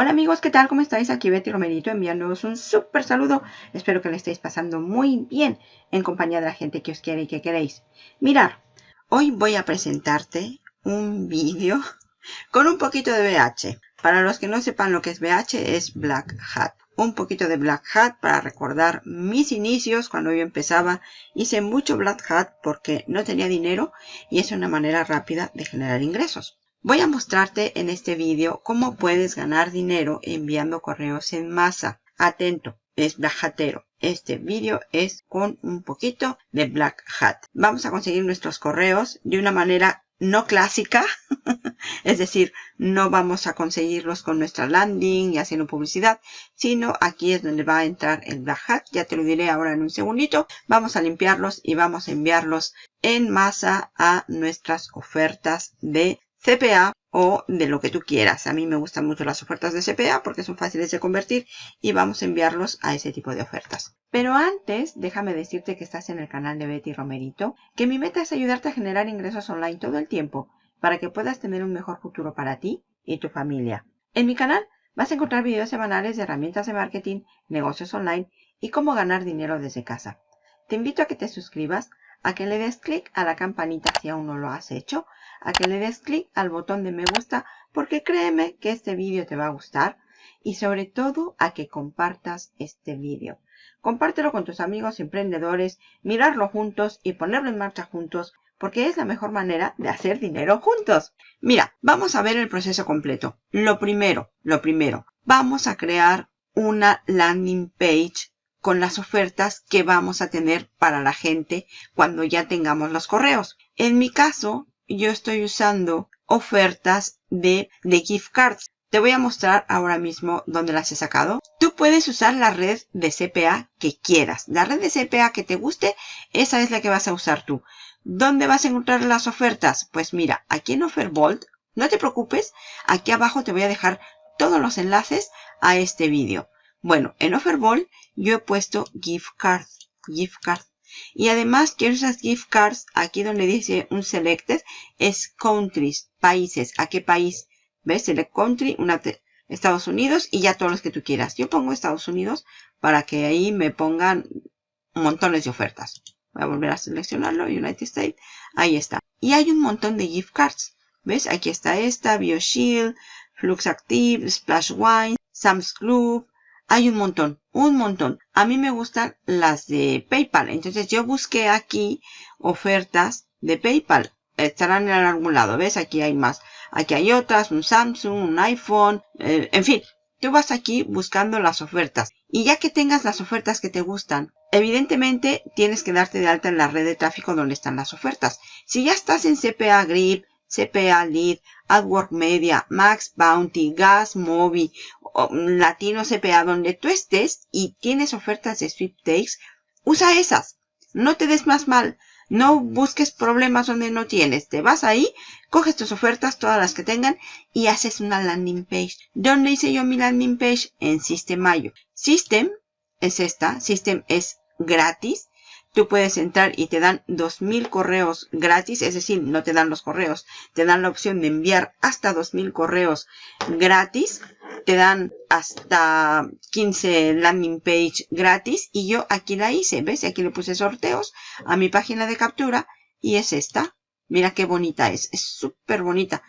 Hola amigos, ¿qué tal? ¿Cómo estáis? Aquí Betty Romerito enviándoos un súper saludo. Espero que le estéis pasando muy bien en compañía de la gente que os quiere y que queréis. Mirar, hoy voy a presentarte un vídeo con un poquito de BH. Para los que no sepan lo que es BH, es Black Hat. Un poquito de Black Hat para recordar mis inicios cuando yo empezaba. Hice mucho Black Hat porque no tenía dinero y es una manera rápida de generar ingresos. Voy a mostrarte en este vídeo cómo puedes ganar dinero enviando correos en masa. Atento, es Black Hatero. Este vídeo es con un poquito de Black Hat. Vamos a conseguir nuestros correos de una manera no clásica, es decir, no vamos a conseguirlos con nuestra landing y haciendo publicidad, sino aquí es donde va a entrar el Black Hat, ya te lo diré ahora en un segundito. Vamos a limpiarlos y vamos a enviarlos en masa a nuestras ofertas de CPA o de lo que tú quieras. A mí me gustan mucho las ofertas de CPA porque son fáciles de convertir y vamos a enviarlos a ese tipo de ofertas. Pero antes, déjame decirte que estás en el canal de Betty Romerito, que mi meta es ayudarte a generar ingresos online todo el tiempo para que puedas tener un mejor futuro para ti y tu familia. En mi canal vas a encontrar videos semanales de herramientas de marketing, negocios online y cómo ganar dinero desde casa. Te invito a que te suscribas, a que le des clic a la campanita si aún no lo has hecho, a que le des clic al botón de me gusta porque créeme que este vídeo te va a gustar y sobre todo a que compartas este vídeo. Compártelo con tus amigos emprendedores, mirarlo juntos y ponerlo en marcha juntos porque es la mejor manera de hacer dinero juntos. Mira, vamos a ver el proceso completo. Lo primero, lo primero, vamos a crear una landing page con las ofertas que vamos a tener para la gente cuando ya tengamos los correos. En mi caso, yo estoy usando ofertas de, de gift cards. Te voy a mostrar ahora mismo dónde las he sacado. Tú puedes usar la red de CPA que quieras. La red de CPA que te guste, esa es la que vas a usar tú. ¿Dónde vas a encontrar las ofertas? Pues mira, aquí en Offerbolt, no te preocupes, aquí abajo te voy a dejar todos los enlaces a este vídeo. Bueno, en Offerbolt yo he puesto gift cards, gift cards. Y además quiero esas gift cards, aquí donde dice un selected, es countries, países. ¿A qué país? ¿Ves? Select country, una Estados Unidos y ya todos los que tú quieras. Yo pongo Estados Unidos para que ahí me pongan montones de ofertas. Voy a volver a seleccionarlo, United States. Ahí está. Y hay un montón de gift cards. ¿Ves? Aquí está esta, BioShield, Flux Active, Splash Wine, Sam's Club, hay un montón, un montón. A mí me gustan las de PayPal. Entonces yo busqué aquí ofertas de PayPal. Estarán en algún lado. ¿Ves? Aquí hay más. Aquí hay otras, un Samsung, un iPhone, eh, en fin. Tú vas aquí buscando las ofertas. Y ya que tengas las ofertas que te gustan, evidentemente tienes que darte de alta en la red de tráfico donde están las ofertas. Si ya estás en CPA Grip, CPA Lead, AdWork Media, Max Bounty, Gas Mobi, Latino CPA, donde tú estés y tienes ofertas de sweepstakes, usa esas. No te des más mal. No busques problemas donde no tienes. Te vas ahí, coges tus ofertas, todas las que tengan, y haces una landing page. ¿Dónde hice yo mi landing page? En System.io. System es esta. System es gratis tú puedes entrar y te dan 2000 correos gratis, es decir, no te dan los correos, te dan la opción de enviar hasta 2000 correos gratis, te dan hasta 15 landing page gratis y yo aquí la hice, ¿ves? Aquí le puse sorteos a mi página de captura y es esta. Mira qué bonita es, es súper bonita.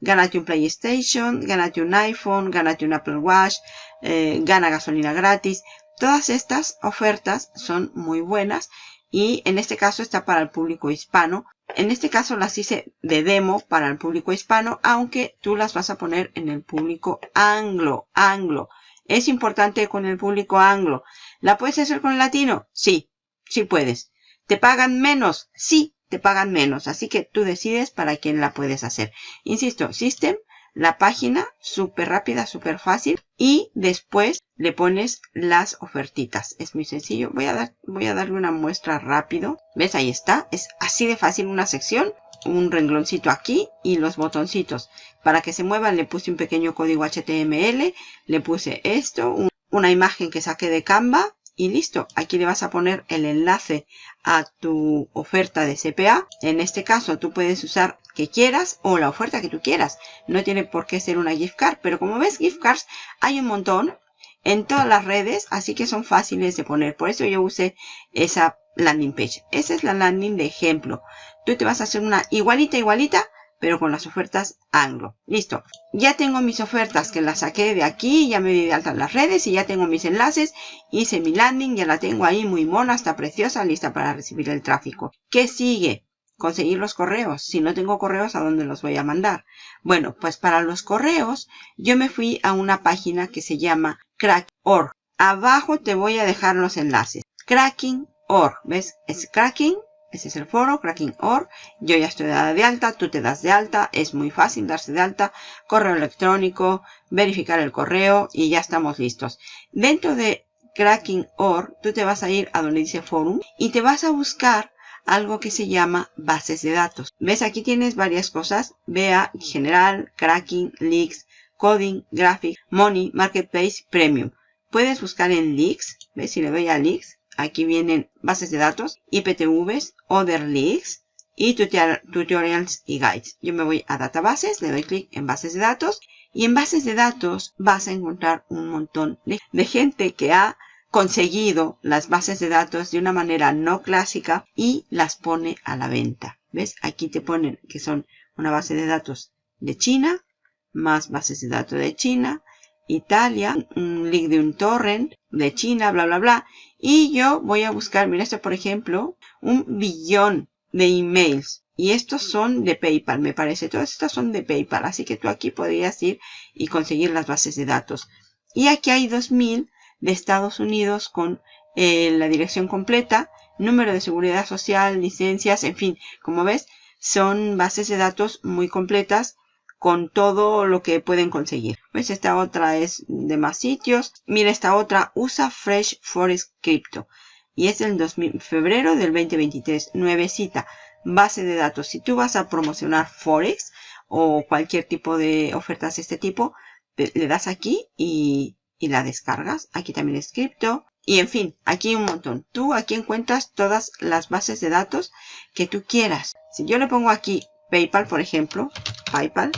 Gánate un PlayStation, gánate un iPhone, gánate un Apple Watch, eh, gana gasolina gratis. Todas estas ofertas son muy buenas y en este caso está para el público hispano. En este caso las hice de demo para el público hispano, aunque tú las vas a poner en el público anglo, anglo. Es importante con el público anglo. ¿La puedes hacer con el latino? Sí, sí puedes. ¿Te pagan menos? Sí, te pagan menos. Así que tú decides para quién la puedes hacer. Insisto, System la página, súper rápida, súper fácil. Y después le pones las ofertitas. Es muy sencillo. Voy a, dar, voy a darle una muestra rápido. ¿Ves? Ahí está. Es así de fácil una sección. Un rengloncito aquí y los botoncitos. Para que se muevan le puse un pequeño código HTML. Le puse esto, una imagen que saqué de Canva y listo. Aquí le vas a poner el enlace a tu oferta de CPA. En este caso tú puedes usar que quieras o la oferta que tú quieras. No tiene por qué ser una gift card, pero como ves gift cards hay un montón en todas las redes, así que son fáciles de poner. Por eso yo usé esa landing page. Esa es la landing de ejemplo. Tú te vas a hacer una igualita, igualita, pero con las ofertas anglo. Listo. Ya tengo mis ofertas que las saqué de aquí, ya me di de alta en las redes y ya tengo mis enlaces. Hice mi landing, ya la tengo ahí muy mona, está preciosa, lista para recibir el tráfico. ¿Qué sigue? Conseguir los correos. Si no tengo correos, ¿a dónde los voy a mandar? Bueno, pues para los correos, yo me fui a una página que se llama Crack.org. Abajo te voy a dejar los enlaces. Cracking.org. ¿Ves? Es Cracking ese es el foro, Cracking.org. Yo ya estoy dada de alta, tú te das de alta. Es muy fácil darse de alta. Correo electrónico, verificar el correo y ya estamos listos. Dentro de Cracking.org, tú te vas a ir a donde dice Forum y te vas a buscar algo que se llama bases de datos. ¿Ves? Aquí tienes varias cosas. Vea, general, cracking, leaks, coding, graphic, money, marketplace, premium. Puedes buscar en leaks. ¿Ves? Si le doy a leaks, Aquí vienen bases de datos, IPTVs, Other Leaks y tutorials y guides. Yo me voy a databases, le doy clic en bases de datos y en bases de datos vas a encontrar un montón de, de gente que ha conseguido las bases de datos de una manera no clásica y las pone a la venta. ¿Ves? Aquí te ponen que son una base de datos de China, más bases de datos de China, Italia, un link de un torrent de China, bla, bla, bla. Y yo voy a buscar, mira esto por ejemplo, un billón de emails. Y estos son de PayPal, me parece. Todas estas son de PayPal. Así que tú aquí podrías ir y conseguir las bases de datos. Y aquí hay 2000 de Estados Unidos con eh, la dirección completa, número de seguridad social, licencias, en fin. Como ves, son bases de datos muy completas con todo lo que pueden conseguir. Pues esta otra es de más sitios. Mira esta otra, usa Fresh Forest Crypto. Y es el 2000, febrero del 2023, nuevecita. Base de datos. Si tú vas a promocionar Forex o cualquier tipo de ofertas de este tipo, le das aquí y, y la descargas. Aquí también es cripto. Y en fin, aquí un montón. Tú aquí encuentras todas las bases de datos que tú quieras. Si yo le pongo aquí PayPal, por ejemplo, PayPal,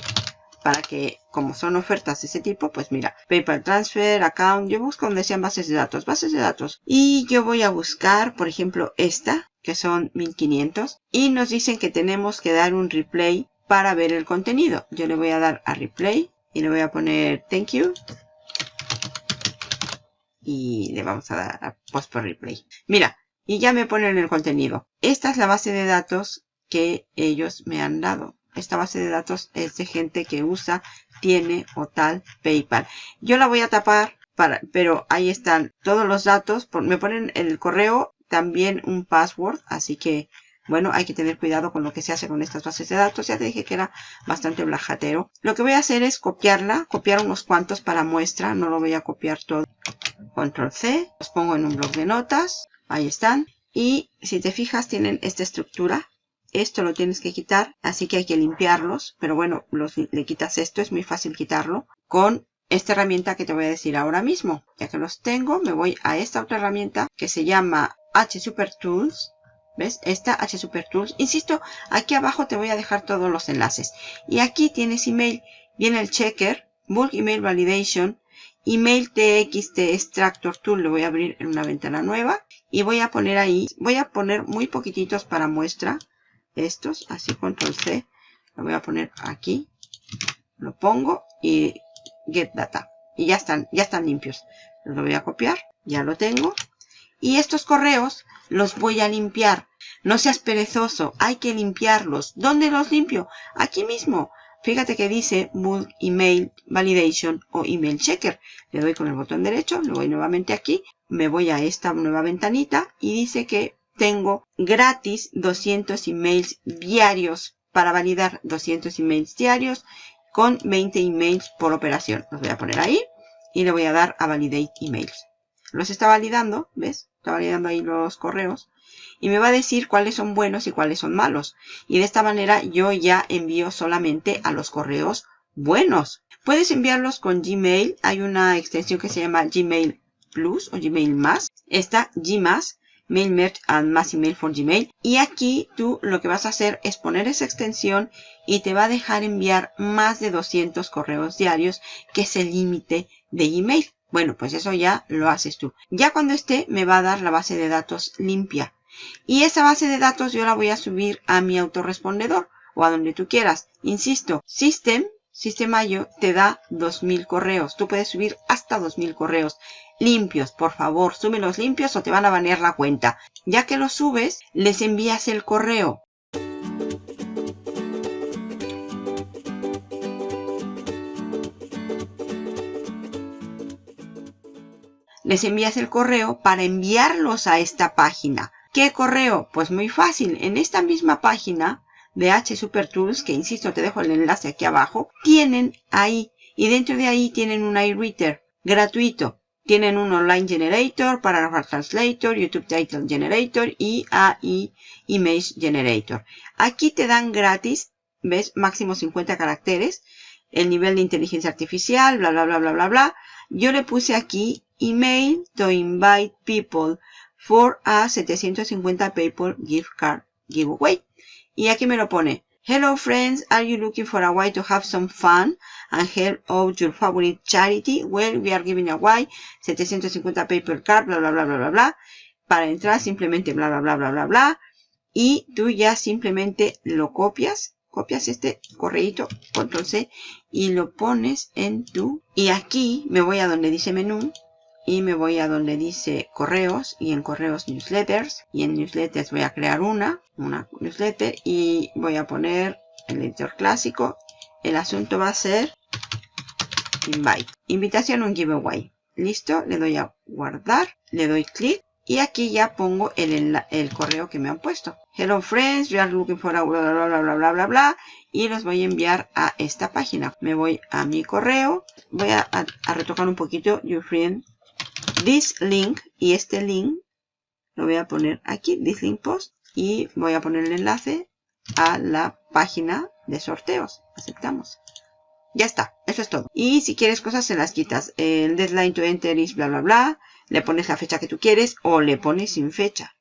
para que, como son ofertas de ese tipo, pues mira, PayPal Transfer, Account, yo busco donde sean bases de datos, bases de datos. Y yo voy a buscar, por ejemplo, esta, que son 1500, y nos dicen que tenemos que dar un replay para ver el contenido. Yo le voy a dar a replay y le voy a poner thank you. Y le vamos a dar a post por replay. Mira, y ya me ponen el contenido. Esta es la base de datos que ellos me han dado. Esta base de datos es de gente que usa, tiene o tal PayPal. Yo la voy a tapar, para, pero ahí están todos los datos. me ponen el correo, también un password, así que bueno, hay que tener cuidado con lo que se hace con estas bases de datos. Ya te dije que era bastante blajatero. Lo que voy a hacer es copiarla, copiar unos cuantos para muestra. No lo voy a copiar todo. Control C, los pongo en un blog de notas. Ahí están. Y si te fijas, tienen esta estructura. Esto lo tienes que quitar, así que hay que limpiarlos. Pero bueno, le quitas esto, es muy fácil quitarlo. Con esta herramienta que te voy a decir ahora mismo. Ya que los tengo, me voy a esta otra herramienta que se llama H Super Tools. ¿Ves? Esta H Super Tools. Insisto, aquí abajo te voy a dejar todos los enlaces. Y aquí tienes email. Viene el checker, Bulk Email Validation, Email TXT Extractor Tool. Lo voy a abrir en una ventana nueva. Y voy a poner ahí, voy a poner muy poquititos para muestra estos, así control C, lo voy a poner aquí, lo pongo y get data. Y ya están, ya están limpios. Lo voy a copiar, ya lo tengo. Y estos correos los voy a limpiar. No seas perezoso, hay que limpiarlos. ¿Dónde los limpio? Aquí mismo. Fíjate que dice Bulk Email Validation o Email Checker. Le doy con el botón derecho, lo voy nuevamente aquí, me voy a esta nueva ventanita y dice que tengo gratis 200 emails diarios para validar 200 emails diarios con 20 emails por operación. Los voy a poner ahí y le voy a dar a validate emails. Los está validando, ¿ves? Está validando ahí los correos y me va a decir cuáles son buenos y cuáles son malos. Y de esta manera yo ya envío solamente a los correos buenos. Puedes enviarlos con Gmail. Hay una extensión que se llama Gmail Plus o Gmail Más. Esta Gmas Mail Merge and Mass Email for Gmail. Y aquí tú lo que vas a hacer es poner esa extensión y te va a dejar enviar más de 200 correos diarios, que es el límite de email. Bueno, pues eso ya lo haces tú. Ya cuando esté me va a dar la base de datos limpia. Y esa base de datos yo la voy a subir a mi autorrespondedor o a donde tú quieras. Insisto, System, Systemayo te da 2000 correos. Tú puedes subir hasta 2000 correos limpios. Por favor, súbelos limpios o te van a banear la cuenta. Ya que los subes, les envías el correo. Les envías el correo para enviarlos a esta página. ¿Qué correo? Pues muy fácil. En esta misma página de H Super Tools, que insisto, te dejo el enlace aquí abajo, tienen ahí, y dentro de ahí tienen un iReader gratuito. Tienen un Online Generator, Paragraph Translator, YouTube Title Generator y AI Image Generator. Aquí te dan gratis, ¿ves? Máximo 50 caracteres, el nivel de inteligencia artificial, bla, bla, bla, bla, bla, bla. Yo le puse aquí email to invite people for a 750 PayPal gift card giveaway. Y aquí me lo pone. Hello friends, are you looking for a way to have some fun and help out your favorite charity? Well, we are giving away 750 PayPal card, bla, bla, bla, bla, bla, bla. Para entrar simplemente bla, bla, bla, bla, bla, bla. Y tú ya simplemente lo copias copias este correíto, control C, y lo pones en tu... Y aquí me voy a donde dice menú, y me voy a donde dice correos y en correos newsletters y en newsletters voy a crear una, una newsletter y voy a poner el editor clásico. El asunto va a ser invite. Invitación a un giveaway. Listo, le doy a guardar, le doy clic y aquí ya pongo el, correo que me han puesto. Hello friends, we are looking for a bla bla bla bla bla bla bla y los voy a enviar a esta página. Me voy a mi correo, voy a retocar un poquito your friend this link y este link lo voy a poner aquí, this link post y voy a poner el enlace a la página de sorteos. Aceptamos. Ya está, eso es todo. Y si quieres cosas se las quitas. El deadline to enter is bla bla bla. Le pones la fecha que tú quieres o le pones sin fecha.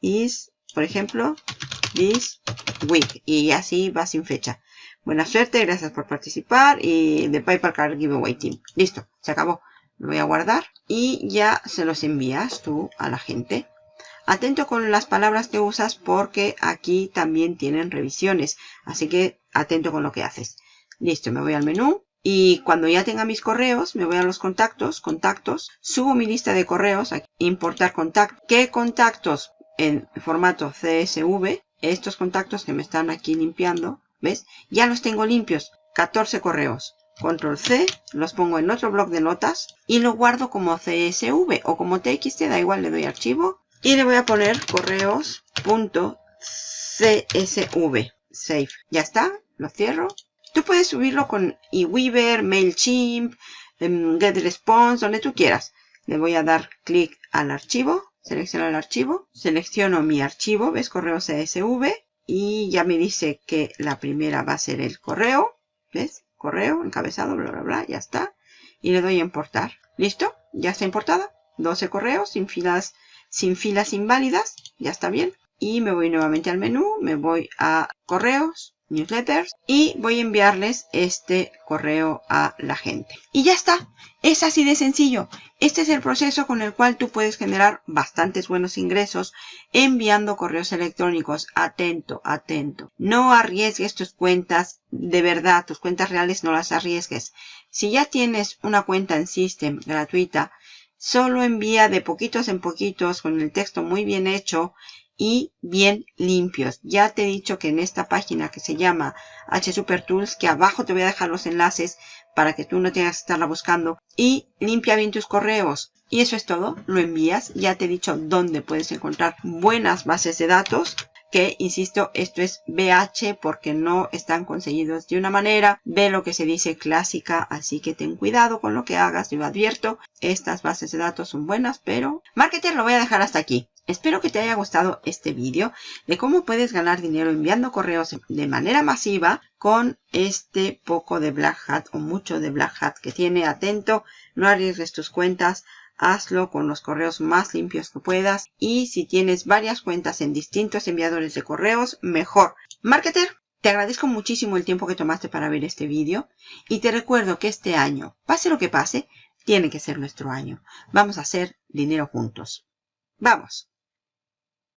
Is, por ejemplo, this week. Y así va sin fecha. Buena suerte, gracias por participar. Y de PayPal Card Giveaway Team. Listo, se acabó. Lo voy a guardar y ya se los envías tú a la gente. Atento con las palabras que usas porque aquí también tienen revisiones. Así que atento con lo que haces. Listo, me voy al menú. Y cuando ya tenga mis correos, me voy a los contactos, contactos, subo mi lista de correos, importar contactos. ¿Qué contactos? En formato CSV, estos contactos que me están aquí limpiando, ¿ves? Ya los tengo limpios, 14 correos. Control C, los pongo en otro bloc de notas y lo guardo como CSV o como TXT, da igual, le doy archivo y le voy a poner correos.csv, save. Ya está, lo cierro. Tú puedes subirlo con eWeaver, MailChimp, em, GetResponse, donde tú quieras. Le voy a dar clic al archivo, selecciono el archivo, selecciono mi archivo, ves correo CSV y ya me dice que la primera va a ser el correo, ¿ves? correo, encabezado, bla, bla, bla, ya está. Y le doy a importar. ¿Listo? Ya está importada. 12 correos sin filas, sin filas inválidas. Ya está bien. Y me voy nuevamente al menú, me voy a correos, newsletters y voy a enviarles este correo a la gente. Y ya está. Es así de sencillo. Este es el proceso con el cual tú puedes generar bastantes buenos ingresos enviando correos electrónicos. Atento, atento. No arriesgues tus cuentas de verdad, tus cuentas reales no las arriesgues. Si ya tienes una cuenta en System gratuita, solo envía de poquitos en poquitos con el texto muy bien hecho y bien limpios. Ya te he dicho que en esta página que se llama H Super Tools, que abajo te voy a dejar los enlaces para que tú no tengas que estarla buscando. Y limpia bien tus correos. Y eso es todo. Lo envías. Ya te he dicho dónde puedes encontrar buenas bases de datos. Que, insisto, esto es BH porque no están conseguidos de una manera. Ve lo que se dice clásica, así que ten cuidado con lo que hagas. Yo advierto, estas bases de datos son buenas, pero... Marketer lo voy a dejar hasta aquí. Espero que te haya gustado este vídeo de cómo puedes ganar dinero enviando correos de manera masiva con este poco de Black Hat o mucho de Black Hat que tiene. Atento, no arriesgues tus cuentas, hazlo con los correos más limpios que puedas y si tienes varias cuentas en distintos enviadores de correos, mejor. Marketer, Te agradezco muchísimo el tiempo que tomaste para ver este vídeo y te recuerdo que este año, pase lo que pase, tiene que ser nuestro año. Vamos a hacer dinero juntos. ¡Vamos!